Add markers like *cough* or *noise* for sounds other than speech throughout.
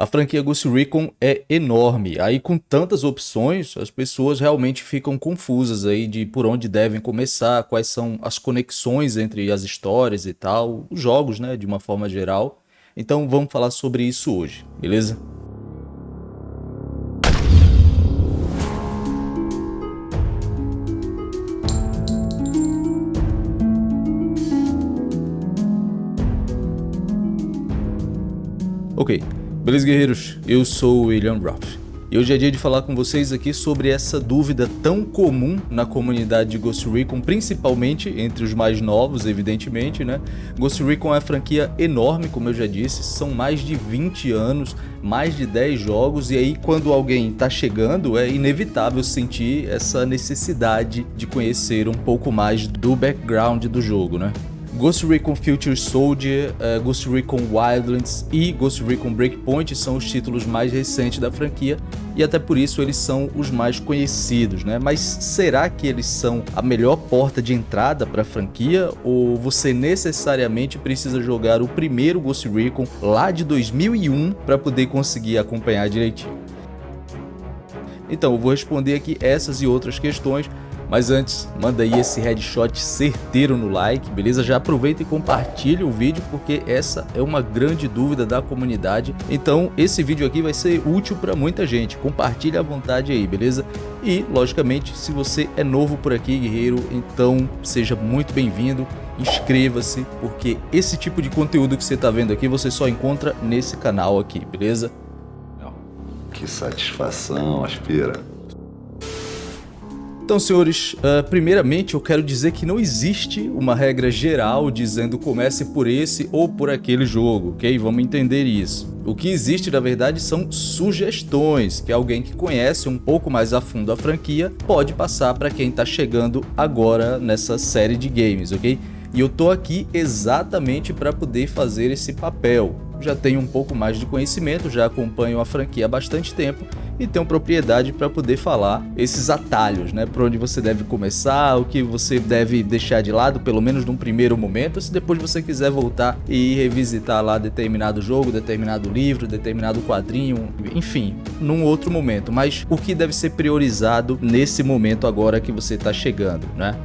A franquia Ghost Recon é enorme, aí com tantas opções, as pessoas realmente ficam confusas aí de por onde devem começar, quais são as conexões entre as histórias e tal, os jogos, né, de uma forma geral. Então vamos falar sobre isso hoje, beleza? Ok, beleza guerreiros? Eu sou o William Ruff. E hoje é dia de falar com vocês aqui sobre essa dúvida tão comum na comunidade de Ghost Recon, principalmente entre os mais novos, evidentemente, né? Ghost Recon é uma franquia enorme, como eu já disse, são mais de 20 anos, mais de 10 jogos, e aí quando alguém está chegando, é inevitável sentir essa necessidade de conhecer um pouco mais do background do jogo, né? Ghost Recon Future Soldier, uh, Ghost Recon Wildlands e Ghost Recon Breakpoint são os títulos mais recentes da franquia e até por isso eles são os mais conhecidos, né? Mas será que eles são a melhor porta de entrada para a franquia ou você necessariamente precisa jogar o primeiro Ghost Recon lá de 2001 para poder conseguir acompanhar direitinho? Então, eu vou responder aqui essas e outras questões mas antes, manda aí esse headshot certeiro no like, beleza? Já aproveita e compartilha o vídeo porque essa é uma grande dúvida da comunidade. Então esse vídeo aqui vai ser útil para muita gente. Compartilha à vontade aí, beleza? E, logicamente, se você é novo por aqui, guerreiro, então seja muito bem-vindo inscreva-se, porque esse tipo de conteúdo que você está vendo aqui, você só encontra nesse canal aqui, beleza? Que satisfação, Aspira. Então, senhores, uh, primeiramente eu quero dizer que não existe uma regra geral dizendo comece por esse ou por aquele jogo, ok? Vamos entender isso. O que existe, na verdade, são sugestões que alguém que conhece um pouco mais a fundo a franquia pode passar para quem está chegando agora nessa série de games, ok? E eu tô aqui exatamente para poder fazer esse papel. Já tenho um pouco mais de conhecimento, já acompanho a franquia há bastante tempo e tenho propriedade para poder falar esses atalhos, né? Por onde você deve começar, o que você deve deixar de lado, pelo menos num primeiro momento, se depois você quiser voltar e revisitar lá determinado jogo, determinado livro, determinado quadrinho, enfim, num outro momento. Mas o que deve ser priorizado nesse momento agora que você está chegando, né?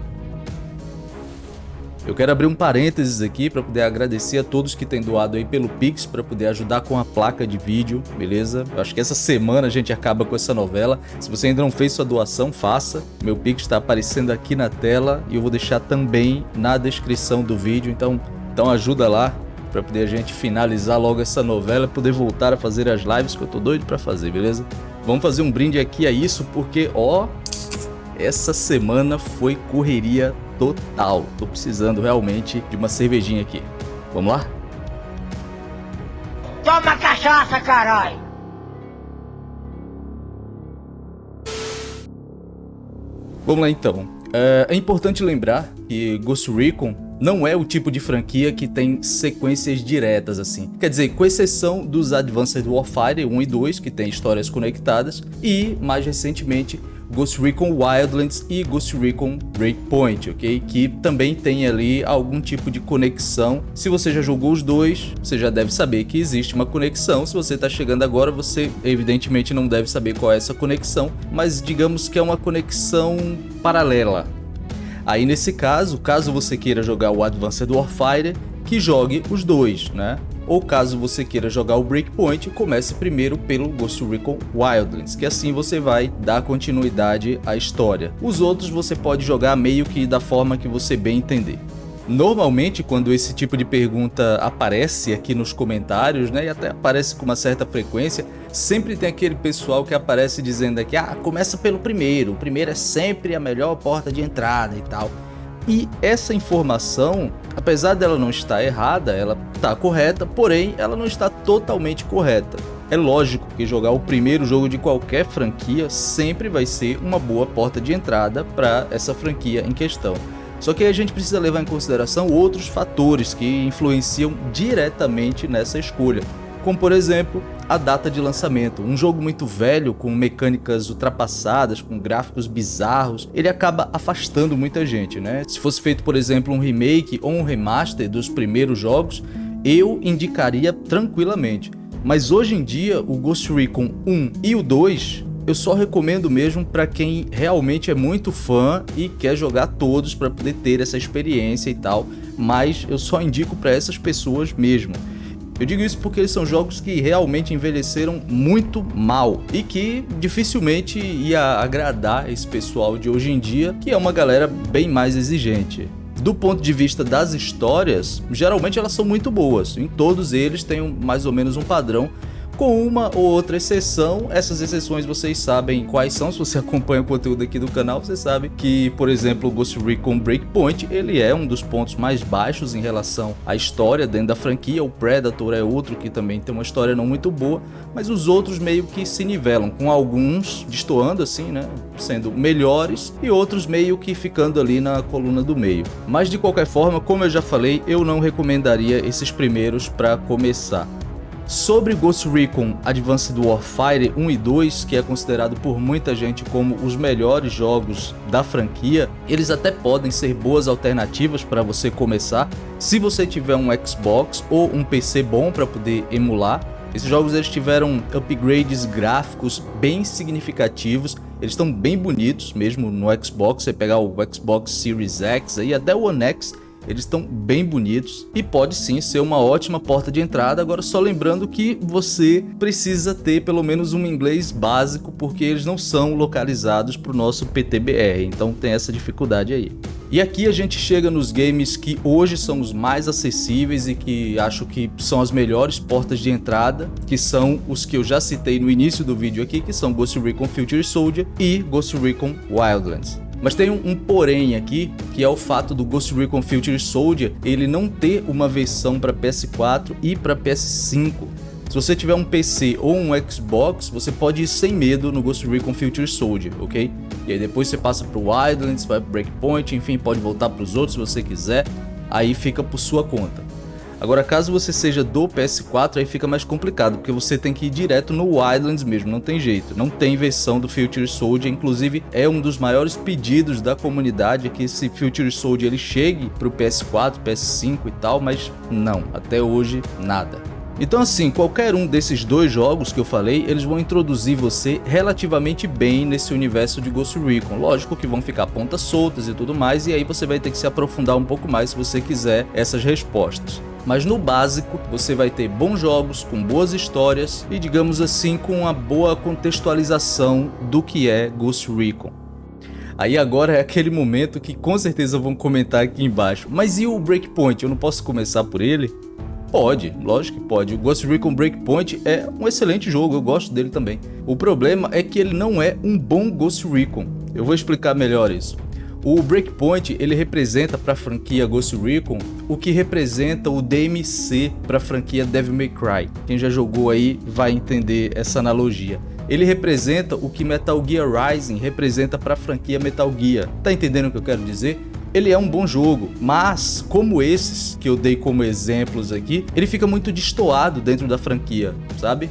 Eu quero abrir um parênteses aqui para poder agradecer a todos que têm doado aí pelo Pix para poder ajudar com a placa de vídeo, beleza? Eu acho que essa semana a gente acaba com essa novela. Se você ainda não fez sua doação, faça. Meu Pix está aparecendo aqui na tela e eu vou deixar também na descrição do vídeo, então, então ajuda lá para poder a gente finalizar logo essa novela, poder voltar a fazer as lives que eu tô doido para fazer, beleza? Vamos fazer um brinde aqui a isso porque, ó, essa semana foi correria total. Tô precisando realmente de uma cervejinha aqui. Vamos lá? Toma cachaça, caralho! Vamos lá então. É, é importante lembrar que Ghost Recon não é o tipo de franquia que tem sequências diretas assim. Quer dizer, com exceção dos Advanced Warfighter 1 e 2, que tem histórias conectadas, e mais recentemente Ghost Recon Wildlands e Ghost Recon Breakpoint, ok? Que também tem ali algum tipo de conexão. Se você já jogou os dois, você já deve saber que existe uma conexão. Se você está chegando agora, você evidentemente não deve saber qual é essa conexão, mas digamos que é uma conexão paralela. Aí nesse caso, caso você queira jogar o Advanced Warfighter, que jogue os dois, né? Ou caso você queira jogar o Breakpoint, comece primeiro pelo Ghost Recon Wildlands, que assim você vai dar continuidade à história. Os outros você pode jogar meio que da forma que você bem entender. Normalmente, quando esse tipo de pergunta aparece aqui nos comentários, né, e até aparece com uma certa frequência, sempre tem aquele pessoal que aparece dizendo aqui, ah, começa pelo primeiro, o primeiro é sempre a melhor porta de entrada e tal. E essa informação, apesar dela não estar errada, ela está correta, porém ela não está totalmente correta. É lógico que jogar o primeiro jogo de qualquer franquia sempre vai ser uma boa porta de entrada para essa franquia em questão. Só que a gente precisa levar em consideração outros fatores que influenciam diretamente nessa escolha, como por exemplo a data de lançamento. Um jogo muito velho, com mecânicas ultrapassadas, com gráficos bizarros, ele acaba afastando muita gente, né? Se fosse feito, por exemplo, um remake ou um remaster dos primeiros jogos, eu indicaria tranquilamente. Mas hoje em dia, o Ghost Recon 1 e o 2 eu só recomendo mesmo para quem realmente é muito fã e quer jogar todos para poder ter essa experiência e tal, mas eu só indico para essas pessoas mesmo. Eu digo isso porque eles são jogos que realmente envelheceram muito mal e que dificilmente ia agradar esse pessoal de hoje em dia, que é uma galera bem mais exigente. Do ponto de vista das histórias, geralmente elas são muito boas, em todos eles tem mais ou menos um padrão com uma ou outra exceção. Essas exceções vocês sabem quais são, se você *laughs* acompanha o conteúdo aqui do canal, você sabe que, por exemplo, o Ghost Recon Breakpoint, ele é um dos pontos mais baixos em relação à história dentro da franquia, o Predator é outro que também tem uma história não muito boa, mas os outros meio que se nivelam, com alguns destoando assim, né, sendo melhores e outros meio que ficando ali na coluna do meio. Mas de qualquer forma, como eu já falei, eu não recomendaria esses primeiros para começar. Sobre Ghost Recon Advanced Warfare 1 e 2, que é considerado por muita gente como os melhores jogos da franquia, eles até podem ser boas alternativas para você começar, se você tiver um Xbox ou um PC bom para poder emular. Esses jogos eles tiveram upgrades gráficos bem significativos, eles estão bem bonitos mesmo no Xbox, você pegar o Xbox Series X aí até o One X, eles estão bem bonitos e pode sim ser uma ótima porta de entrada, agora só lembrando que você precisa ter pelo menos um inglês básico, porque eles não são localizados para o nosso PTBR, então tem essa dificuldade aí. E aqui a gente chega nos games que hoje são os mais acessíveis e que acho que são as melhores portas de entrada, que são os que eu já citei no início do vídeo aqui, que são Ghost Recon Future Soldier e Ghost Recon Wildlands. Mas tem um, um, porém aqui, que é o fato do Ghost Recon Future Soldier ele não ter uma versão para PS4 e para PS5. Se você tiver um PC ou um Xbox, você pode ir sem medo no Ghost Recon Future Soldier, ok? E aí depois você passa para o Wildlands, vai para Breakpoint, enfim, pode voltar para os outros se você quiser, aí fica por sua conta. Agora, caso você seja do PS4, aí fica mais complicado, porque você tem que ir direto no Wildlands mesmo, não tem jeito. Não tem versão do Future Soldier, inclusive é um dos maiores pedidos da comunidade que esse Future Soldier ele chegue para o PS4, PS5 e tal, mas não, até hoje nada. Então assim, qualquer um desses dois jogos que eu falei, eles vão introduzir você relativamente bem nesse universo de Ghost Recon. Lógico que vão ficar pontas soltas e tudo mais, e aí você vai ter que se aprofundar um pouco mais se você quiser essas respostas mas no básico você vai ter bons jogos com boas histórias e digamos assim com uma boa contextualização do que é Ghost Recon. Aí agora é aquele momento que com certeza vão comentar aqui embaixo, mas e o Breakpoint, eu não posso começar por ele? Pode, lógico que pode. O Ghost Recon Breakpoint é um excelente jogo, eu gosto dele também. O problema é que ele não é um bom Ghost Recon. Eu vou explicar melhor isso. O Breakpoint ele representa para a franquia Ghost Recon o que representa o DMC para a franquia Devil May Cry. Quem já jogou aí vai entender essa analogia. Ele representa o que Metal Gear Rising representa para a franquia Metal Gear. Tá entendendo o que eu quero dizer? ele é um bom jogo, mas como esses que eu dei como exemplos aqui, ele fica muito destoado dentro da franquia, sabe?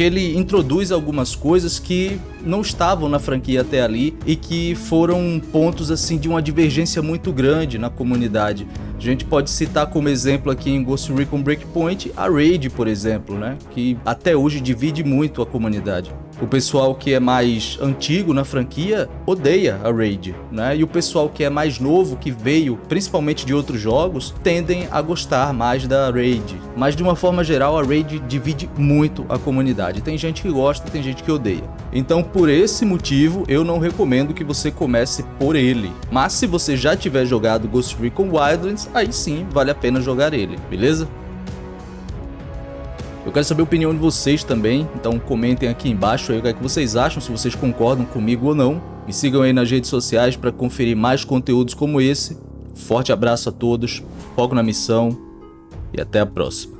Porque ele introduz algumas coisas que não estavam na franquia até ali e que foram pontos assim de uma divergência muito grande na comunidade. A gente pode citar como exemplo aqui em Ghost Recon Breakpoint a Raid, por exemplo, né? que até hoje divide muito a comunidade. O pessoal que é mais antigo na franquia odeia a Raid, né? E o pessoal que é mais novo, que veio principalmente de outros jogos, tendem a gostar mais da Raid. Mas de uma forma geral, a Raid divide muito a comunidade. Tem gente que gosta, tem gente que odeia. Então, por esse motivo, eu não recomendo que você comece por ele. Mas se você já tiver jogado Ghost Recon Wildlands, aí sim vale a pena jogar ele, beleza? Eu quero saber a opinião de vocês também, então comentem aqui embaixo aí o que, é que vocês acham, se vocês concordam comigo ou não. Me sigam aí nas redes sociais para conferir mais conteúdos como esse. Forte abraço a todos, foco na missão e até a próxima.